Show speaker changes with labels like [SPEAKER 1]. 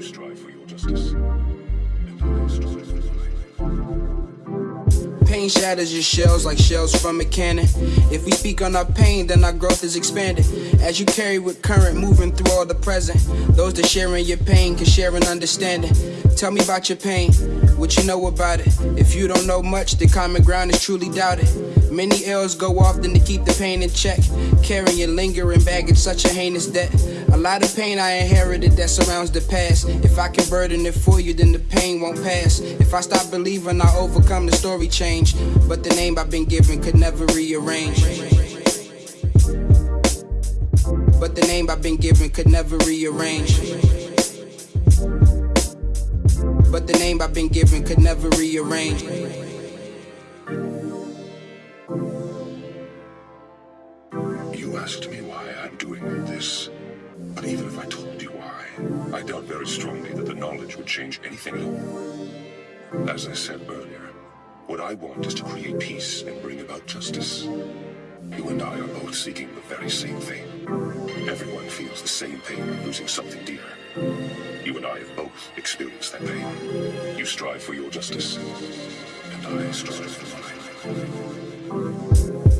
[SPEAKER 1] you strive for your justice. Pain shatters your shells like shells from a cannon. If we speak on our pain, then our growth is expanded. As you carry with current, moving through all the present. Those that share in your pain can share an understanding. Tell me about your pain, what you know about it. If you don't know much, the common ground is truly doubted. Many L's go often to keep the pain in check. Carrying lingering baggage, such a heinous debt. A lot of pain I inherited that surrounds the past. If I can burden it for you, then the pain won't pass. If I stop believing, I overcome the story change. But the name I've been given could never rearrange. But the name I've been given could never rearrange. But the name I've been given could never rearrange.
[SPEAKER 2] You asked me why I'm doing this. But even if I told you why, I doubt very strongly that the knowledge would change anything at all. As I said earlier, what I want is to create peace and bring about justice. You and I are both seeking the very same thing. Everyone feels the same pain of losing something dear. You and I have both experienced that pain. You strive for your justice, and I strive for mine.